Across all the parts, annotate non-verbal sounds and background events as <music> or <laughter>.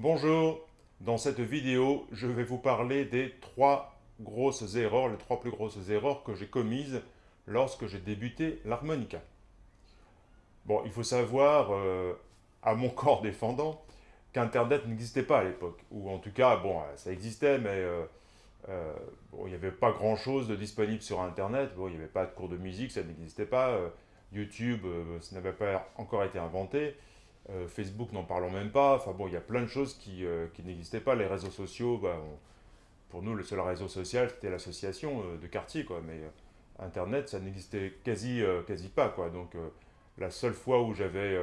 Bonjour, dans cette vidéo, je vais vous parler des trois grosses erreurs, les trois plus grosses erreurs que j'ai commises lorsque j'ai débuté l'harmonica. Bon, il faut savoir, euh, à mon <laughs> corps défendant, qu'Internet n'existait pas à l'époque. Ou en tout cas, bon, ça existait, mais euh, euh, il n'y avait pas grand-chose de disponible sur Internet. Bon, il n'y avait pas de cours de musique, ça n'existait pas. YouTube, ça n'avait pas encore été inventé. Euh, Facebook, n'en parlons même pas. Enfin bon, il y a plein de choses qui, euh, n'existaient pas. Les réseaux sociaux, bah, pour nous, le seul réseau social, c'était l'association euh, de quartier, quoi. Mais Internet, ça n'existait quasi, quasi pas, quoi. Donc, la seule fois où j'avais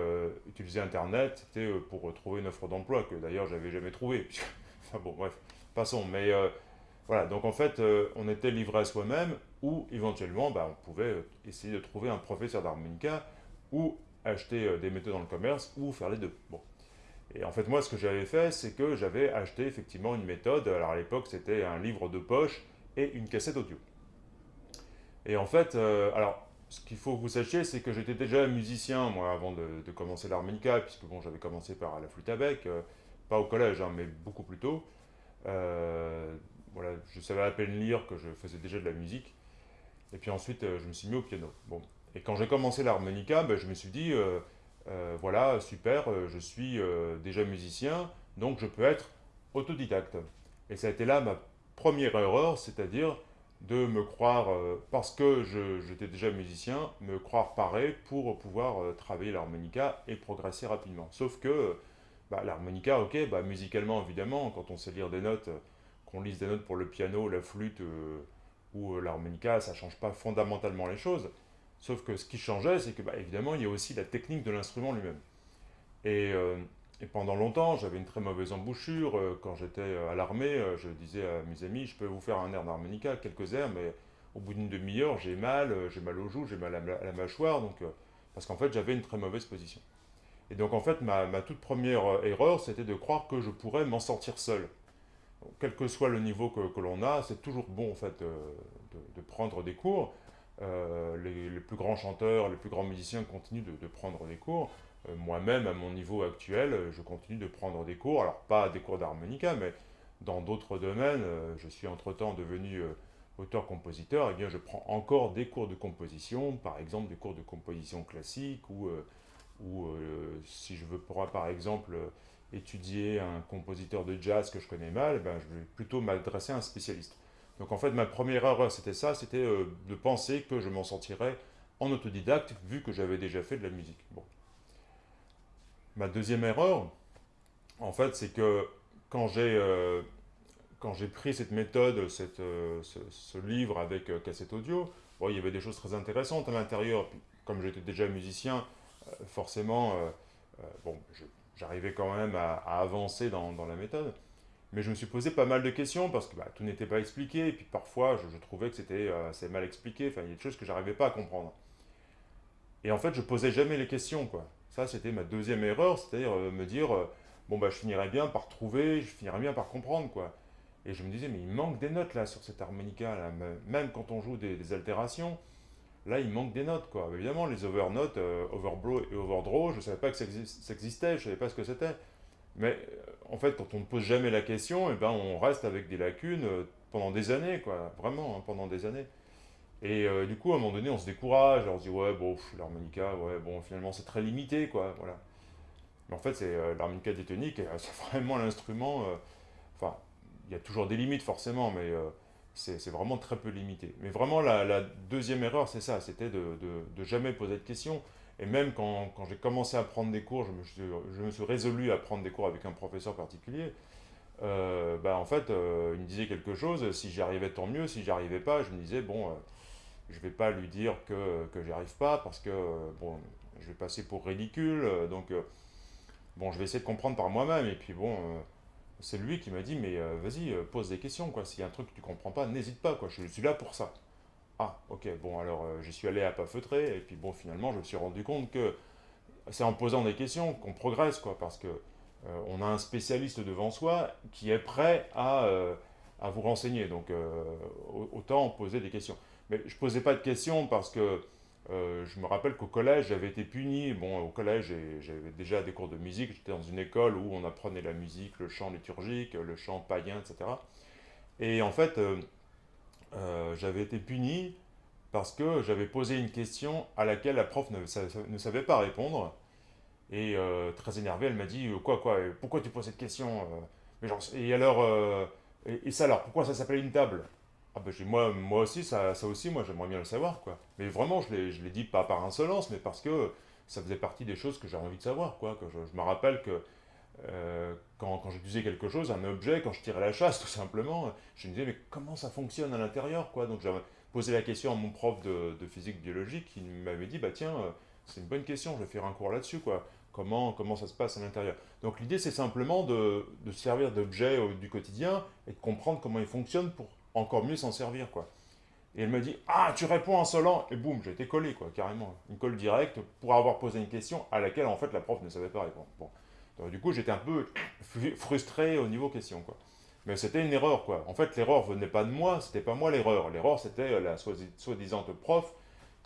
utilisé Internet, c'était pour trouver une offre d'emploi, que d'ailleurs, j'avais jamais trouvé. <laughs> enfin bon, bref, passons. Mais voilà, donc en fait, on était livré à soi-même, ou éventuellement, bah, on pouvait essayer de trouver un professeur d'harmonica, ou acheter euh, des méthodes dans le commerce ou faire les deux. Bon. Et en fait, moi, ce que j'avais fait, c'est que j'avais acheté effectivement une méthode. Alors à l'époque, c'était un livre de poche et une cassette audio. Et en fait, euh, alors, ce qu'il faut que vous sachiez, c'est que j'étais déjà musicien, moi, avant de, commencer l'harmonica, puisque bon, j'avais commencé par la flûte à bec, euh, pas au collège, hein, mais beaucoup plus tôt. voilà, je savais à peine lire que je faisais déjà de la musique. Et puis ensuite, je me suis mis au piano. Bon, et quand j'ai commencé l'harmonica, ben, je me suis dit, euh, euh, voilà, super, euh, je suis déjà musicien, donc je peux être autodidacte. Et ça a été là ma première erreur, c'est-à-dire de me croire, parce que j'étais déjà musicien, me croire paré pour pouvoir travailler l'harmonica et progresser rapidement. Sauf que bah, l'harmonica, ok, bah, musicalement évidemment, quand on sait lire des notes, qu'on lise des notes pour le piano, la flûte ou l'harmonica, ça ne change pas fondamentalement les choses. Sauf que ce qui changeait, c'est que, bah, évidemment, il y a aussi la technique de l'instrument lui-même. Et, euh, pendant longtemps, j'avais une très mauvaise embouchure. Euh, quand j'étais euh, à l'armée, je disais à mes amis, je peux vous faire un air d'harmonica, quelques airs, mais au bout d'une demi-heure, j'ai mal, j'ai mal aux joues, j'ai mal à la, mâchoire, donc, parce qu'en fait, j'avais une très mauvaise position. Et donc, en fait, ma, toute première erreur, c'était de croire que je pourrais m'en sortir seul. quel que soit le niveau que, l'on a, c'est toujours bon, en fait, de prendre des cours, euh, les, plus grands chanteurs, les plus grands musiciens continuent de, prendre des cours. Euh, moi-même, à mon niveau actuel, je continue de prendre des cours. Alors, pas des cours d'harmonica, mais dans d'autres domaines. Euh, je suis entre-temps devenu auteur-compositeur. Et eh bien, je prends encore des cours de composition, par exemple des cours de composition classique, ou, si je veux, par exemple, étudier un compositeur de jazz que je connais mal, eh ben, je vais plutôt m'adresser à un spécialiste. Donc en fait, ma première erreur, c'était ça, c'était euh, de penser que je m'en sortirais en autodidacte, vu que j'avais déjà fait de la musique. Bon. Ma deuxième erreur, en fait, c'est que quand j'ai euh, pris cette méthode, euh, ce, livre avec cassette audio, bon, il y avait des choses très intéressantes à l'intérieur. Comme j'étais déjà musicien, forcément, bon, j'arrivais quand même à, avancer dans la méthode. Mais je me suis posé pas mal de questions parce que bah, tout n'était pas expliqué, et puis parfois je, trouvais que c'était euh, assez mal expliqué, enfin il y a des choses que j'arrivais pas à comprendre. Et en fait je posais jamais les questions, quoi. Ça c'était ma deuxième erreur, c'est-à-dire euh, me dire, euh, bon bah je finirais bien par trouver, je finirais bien par comprendre, quoi. Et je me disais, mais il manque des notes là sur cette harmonica, même quand on joue des, altérations, là il manque des notes, quoi. Évidemment les overnotes, overblow et overdraw, je savais pas que ça, existait, je savais pas ce que c'était. Mais euh, en fait, quand on ne pose jamais la question, eh ben, on reste avec des lacunes euh, pendant des années, quoi. Vraiment, hein, pendant des années. Et euh, du coup, à un moment donné, on se décourage, on se dit, ouais, bon, l'harmonica, ouais, bon, finalement, c'est très limité, quoi, voilà. Mais en fait, c'est l'harmonica diatonique, <laughs> c'est vraiment l'instrument, enfin, il y a toujours des limites, forcément, mais c'est vraiment très peu limité. Mais vraiment, la, deuxième erreur, c'est ça, c'était de, de, jamais poser de questions. Et même quand, quand j'ai commencé à prendre des cours, je me, suis, je me, suis, résolu à prendre des cours avec un professeur particulier. Euh, bah, en fait, euh, il me disait quelque chose, si j'y arrivais tant mieux, si j'y arrivais pas, je me disais, bon, euh, je vais pas lui dire que, que j'y arrive pas, parce que, bon, je vais passer pour ridicule, donc, bon, je vais essayer de comprendre par moi-même, et puis bon, c'est lui qui m'a dit, mais vas-y, pose des questions, quoi, s'il y a un truc que tu comprends pas, n'hésite pas, quoi, je suis là pour ça. Ah, ok, bon, alors euh, j'y suis allé à pas feutrer, et puis bon, finalement, je me suis rendu compte que c'est en posant des questions qu'on progresse, quoi, parce que euh, on a un spécialiste devant soi qui est prêt à, euh, à vous renseigner, donc autant poser des questions. Mais je posais pas de questions parce que je me rappelle qu'au collège, j'avais été puni. Bon, au collège, j'avais déjà des cours de musique. J'étais dans une école où on apprenait la musique, le chant liturgique, le chant païen, etc. Et en fait, euh, euh, j'avais été puni parce que j'avais posé une question à laquelle la prof ne, savait pas répondre. Et très énervée, elle m'a dit Quoi, quoi Pourquoi tu poses cette question mais genre, Et alors, et, ça alors, pourquoi ça s'appelle une table? Ah ben, moi, moi aussi, ça, ça aussi, moi j'aimerais bien le savoir, quoi. Mais vraiment, je l'ai dit pas par insolence, mais parce que ça faisait partie des choses que j'avais envie de savoir, quoi. Que je, me rappelle que euh, quand, quand je disais quelque chose, un objet, quand je tirais la chasse, <laughs> tout simplement, je me disais, mais comment ça fonctionne à l'intérieur, quoi? Donc j'avais posé la question à mon prof de, physique biologique, qui m'avait dit, bah tiens, euh, c'est une bonne question, je vais faire un cours là-dessus, quoi. Comment, comment ça se passe à l'intérieur? Donc l'idée, c'est simplement de, de servir d'objet du quotidien et de comprendre comment il fonctionne pour encore mieux s'en servir, quoi. Et elle me dit, ah, tu réponds insolent, et boum, j'ai été collé, quoi, carrément. Une colle directe pour avoir posé une question à laquelle, en fait, la prof ne savait pas répondre. Du coup, j'étais un peu frustré au niveau question, quoi. Mais c'était une erreur, quoi. En fait, l'erreur venait pas de moi, c'était pas moi l'erreur. L'erreur, c'était la soi-disant prof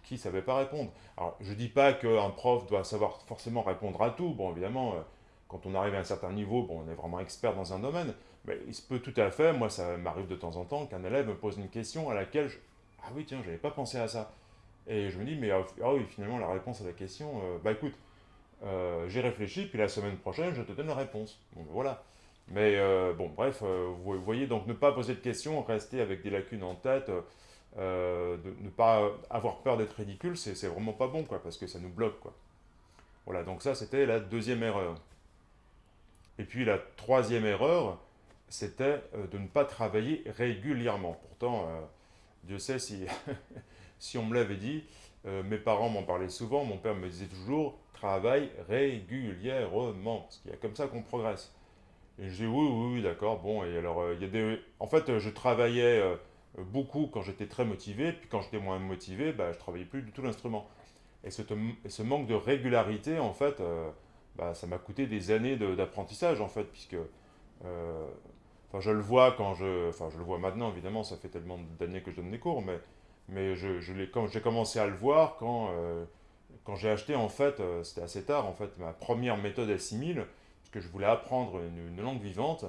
qui savait pas répondre. Alors, je dis pas qu'un prof doit savoir forcément répondre à tout. Bon, évidemment, euh, quand on arrive à un certain niveau, bon, on est vraiment expert dans un domaine. Mais il se peut tout à fait, moi ça m'arrive de temps en temps, qu'un élève me pose une question à laquelle je... Ah oui, tiens, j'avais pas pensé à ça. Et je me dis, mais ah oui, finalement, la réponse à la question, euh, bah écoute, euh, j'ai réfléchi, puis la semaine prochaine, je te donne la réponse. Voilà. Mais euh, bon, bref, vous voyez, donc ne pas poser de questions, rester avec des lacunes en tête, ne pas avoir peur d'être ridicule, c'est vraiment pas bon, quoi, parce que ça nous bloque, quoi. Voilà, donc ça, c'était la deuxième erreur. Et puis la troisième erreur, c'était euh, de ne pas travailler régulièrement. Pourtant, euh, Dieu sait si, <laughs> si on me l'avait dit, euh, mes parents m'en parlaient souvent, mon père me disait toujours, travaille régulièrement, parce qu'il y a comme ça qu'on progresse. Et je dis oui, oui, oui, d'accord, bon, et alors, il y a des... En fait, je travaillais beaucoup quand j'étais très motivé, puis quand j'étais moins motivé, bah, je travaillais plus du tout l'instrument. Et ce, ce, manque de régularité, en fait, bah, ça m'a coûté des années d'apprentissage, en fait, puisque Enfin, je le vois quand je... Enfin, je le vois maintenant, évidemment, ça fait tellement d'années que je donne des cours, mais, mais je, je j'ai commencé à le voir quand, euh, quand j'ai acheté, en fait, euh, c'était assez tard, en fait, ma première méthode assimile, parce que je voulais apprendre une, langue vivante,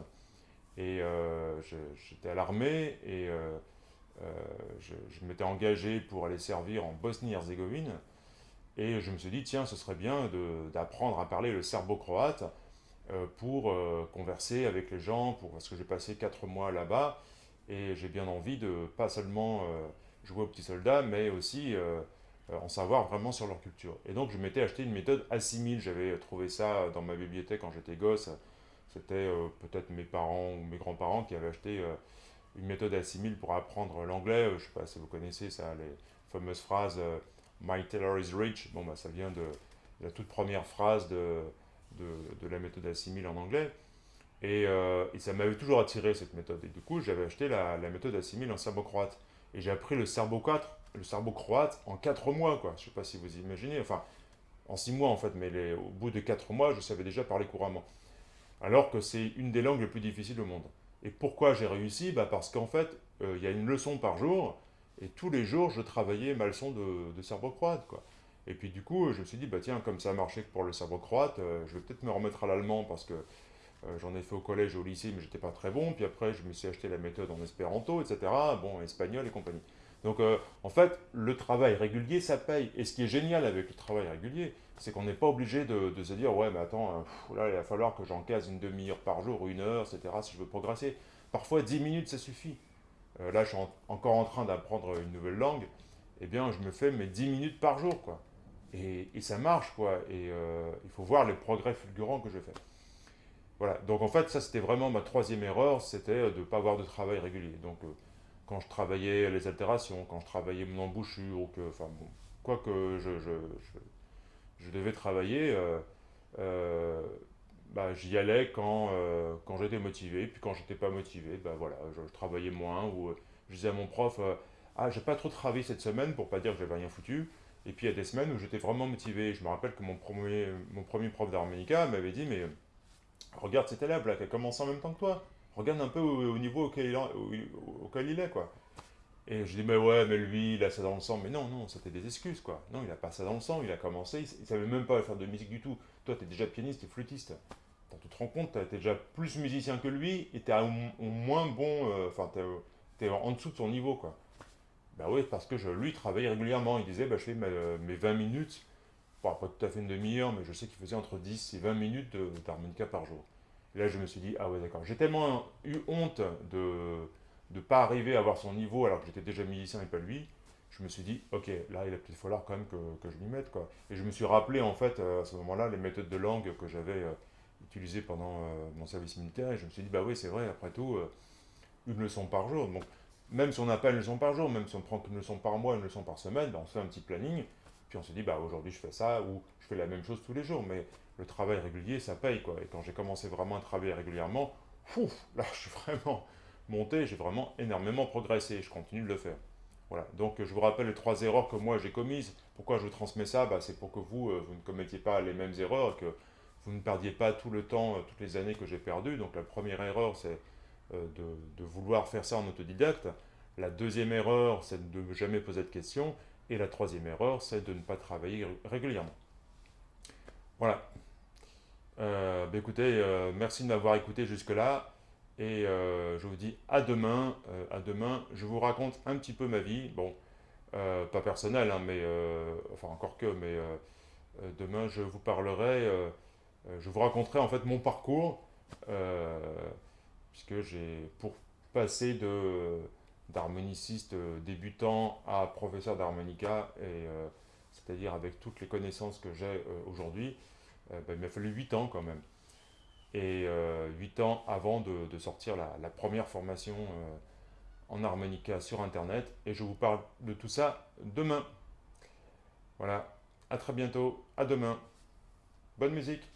et euh, j'étais à l'armée, et je, m'étais engagé pour aller servir en Bosnie-Herzégovine, et je me suis dit, tiens, ce serait bien d'apprendre à parler le serbo-croate, pour converser avec les gens, pour, parce que j'ai passé 4 mois là-bas, et j'ai bien envie de pas seulement jouer aux petits soldats, mais aussi en savoir vraiment sur leur culture. Et donc je m'étais acheté une méthode assimile, j'avais trouvé ça dans ma bibliothèque quand j'étais gosse, c'était peut-être mes parents ou mes grands-parents qui avaient acheté une méthode assimile pour apprendre l'anglais, je sais pas si vous connaissez ça, les fameuses phrases My tailor is rich », bon bah ça vient de la toute première phrase de de, la méthode assimile en anglais. Euh, et, ça m'avait toujours attiré cette méthode. Et du coup, j'avais acheté la, méthode assimile en serbo-croate. Et j'ai appris le serbo-croate serbo -croate en 4 mois, quoi. Je sais pas si vous imaginez. Enfin, en 6 mois, en fait. Mais au bout de 4 mois, je savais déjà parler couramment. Alors que c'est une des langues les plus difficiles au monde. Et pourquoi j'ai réussi? Bah Parce qu'en fait, euh, il y a une leçon par jour. Et tous les jours, je travaillais ma leçon de, de serbo-croate, quoi. Et puis du coup, je me suis dit, bah tiens, comme ça a marché pour le cerveau croate, euh, je vais peut-être me remettre à l'allemand parce que euh, j'en ai fait au collège et au lycée, mais j'étais pas très bon. Puis après, je me suis acheté la méthode en espéranto, etc. Bon, espagnol et compagnie. Donc euh, en fait, le travail régulier, ça paye. Et ce qui est génial avec le travail régulier, c'est qu'on n'est pas obligé de, se dire, ouais, mais attends, là, il va falloir que j'encase une demi-heure par jour, une heure, etc., si je veux progresser. Parfois, 10 minutes, ça suffit. là, je suis encore en train d'apprendre une nouvelle langue. Eh bien, je me fais mes 10 minutes par jour, quoi. Et, ça marche, quoi. Et euh, il faut voir les progrès fulgurants que je fais. Voilà, donc en fait, ça c'était vraiment ma troisième erreur, c'était de ne pas avoir de travail régulier. Donc euh, quand je travaillais les altérations, quand je travaillais mon embouchure, ou que, enfin bon, quoi que je, je, je, devais travailler, euh, bah, j'y allais quand, quand j'étais motivé, puis quand j'étais pas motivé, bah voilà, je, travaillais moins, ou je disais à mon prof, ah j'ai pas trop travaillé cette semaine, pour pas dire que j'avais rien foutu, et puis il y a des semaines où j'étais vraiment motivé. Je me rappelle que mon premier, mon premier prof d'harmonica m'avait dit Mais regarde cet élève là qui a commencé en même temps que toi. Regarde un peu au, niveau auquel il, il est. quoi. Et je dis, mais ouais, mais lui, il a ça dans le sang. Mais non, non, c'était des excuses, quoi. Non, il a pas ça dans le sang, il a commencé, il, ne savait même pas faire de musique du tout. Toi, tu es déjà pianiste et flûtiste. Tu te rends compte, tu es déjà plus musicien que lui, et tu es au, moins bon, euh, enfin, tu es, en dessous de son niveau, quoi. Ben oui, parce que je, lui travaillait régulièrement. Il disait, bah, je fais mes, 20 minutes, bon, tout à fait une demi-heure, mais je sais qu'il faisait entre 10 et 20 minutes d'harmonica par jour. Et là, je me suis dit, ah ouais, d'accord. J'ai tellement eu honte de ne pas arriver à avoir son niveau alors que j'étais déjà musicien et pas lui. Je me suis dit, ok, là, il va peut-être falloir quand même que, que je m'y mette, quoi. Et je me suis rappelé, en fait, euh, à ce moment-là, les méthodes de langue que j'avais euh, utilisées pendant euh, mon service militaire. Et je me suis dit, bah oui, c'est vrai, après tout, une leçon par jour. Donc, même si on n'a pas une leçon par jour, même si on prend qu'une leçon par mois, une leçon par semaine, ben, on se fait un petit planning. Puis on se dit, bah aujourd'hui je fais ça, ou je fais la même chose tous les jours. Mais le travail régulier, ça paye, quoi. Et quand j'ai commencé vraiment à travailler régulièrement, <laughs> là, je suis vraiment monté, j'ai vraiment énormément progressé, je continue de le faire. Voilà, donc je vous rappelle les trois erreurs que moi j'ai commises. Pourquoi je vous transmets ça? Bah, C'est pour que vous, euh, vous ne commettiez pas les mêmes erreurs, que vous ne perdiez pas tout le temps, euh, toutes les années que j'ai perdu. Donc la première erreur, c'est euh, de, de, vouloir faire ça en autodidacte. La deuxième erreur, c'est de ne jamais poser de questions. Et la troisième erreur, c'est de ne pas travailler régulièrement. Voilà. Euh, bah, écoutez, euh, merci de m'avoir écouté jusque-là. Et euh, je vous dis à demain. à demain, je vous raconte un petit peu ma vie. Bon, pas personnel, hein, mais enfin encore que, mais demain je vous parlerai, je vous raconterai en fait mon parcours, puisque j'ai pour passer de d'harmoniciste débutant à professeur d'harmonica, et c'est-à-dire avec toutes les connaissances que j'ai aujourd'hui, euh, ben, il m'a fallu 8 ans quand même. Et 8 euh, ans avant de, sortir la, première formation euh, en harmonica sur Internet. Et je vous parle de tout ça demain. Voilà, à très bientôt, à demain. Bonne musique